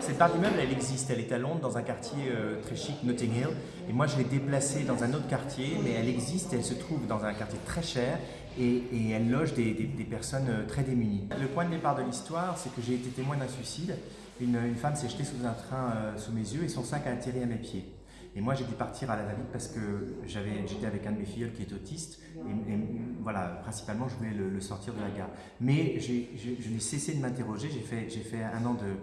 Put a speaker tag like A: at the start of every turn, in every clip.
A: Cette part d'immeuble, elle existe. Elle est à Londres, dans un quartier euh, très chic, Notting Hill. Et moi, je l'ai déplacée dans un autre quartier, mais elle existe. Elle se trouve dans un quartier très cher et, elle loge des, personnes euh, très démunies. Le point de départ de l'histoire, c'est que j'ai été témoin d'un suicide. Une, femme s'est jetée sous un train euh, sous mes yeux et son sac a atterri à mes pieds. Et moi, j'ai dû partir à la va-vite parce que j'étais avec un de mes filleuls qui est autiste. Et, voilà, principalement, je voulais le, sortir de la gare. Mais je n'ai cessé de m'interroger. J'ai fait, fait un an de,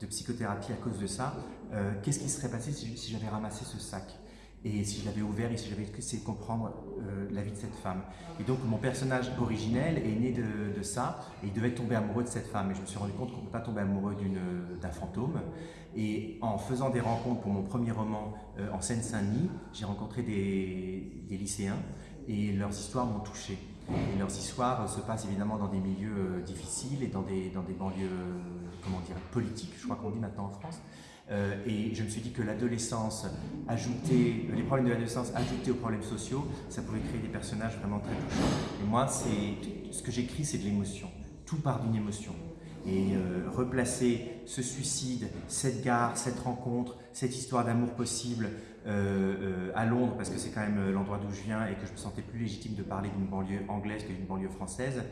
A: de psychothérapie à cause de ça. Euh, Qu'est-ce qui se serait passé si, j'avais ramassé ce sac et si je l'avais ouvert et si j'avais essayé de comprendre euh, la vie de cette femme. Et donc mon personnage originel est né de, ça et il devait tomber amoureux de cette femme. Et je me suis rendu compte qu'on ne peut pas tomber amoureux d'une- d'un fantôme. Et en faisant des rencontres pour mon premier roman euh, en Seine-Saint-Denis, j'ai rencontré des, des lycéens et leurs histoires m'ont touché. Leurs histoires euh, se passent évidemment dans des milieux euh, difficiles et dans des, dans des banlieues, euh, comment dire, politiques, je crois qu'on dit maintenant en France. Et je me suis dit que l'adolescence les problèmes de l'adolescence ajoutés aux problèmes sociaux, ça pouvait créer des personnages vraiment très touchants. Et moi, ce que j'écris, c'est de l'émotion. Tout part d'une émotion. Et euh, replacer ce suicide, cette gare, cette rencontre, cette histoire d'amour possible euh, euh, à Londres, parce que c'est quand même l'endroit d'où je viens et que je me sentais plus légitime de parler d'une banlieue anglaise que d'une banlieue française,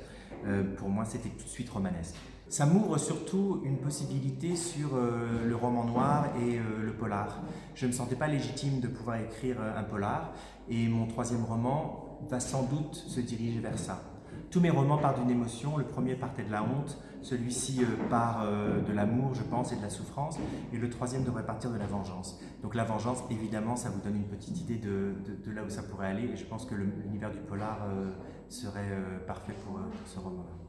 A: pour moi c'était tout de suite romanesque. Ça m'ouvre surtout une possibilité sur le roman noir et le polar. Je ne me sentais pas légitime de pouvoir écrire un polar et mon troisième roman va sans doute se diriger vers ça. Tous mes romans partent d'une émotion, le premier partait de la honte, celui-ci euh, part euh, de l'amour, je pense, et de la souffrance, et le troisième devrait partir de la vengeance. Donc la vengeance, évidemment, ça vous donne une petite idée de, là où ça pourrait aller, et je pense que l'univers du polar euh, serait parfait pour, pour ce roman-là.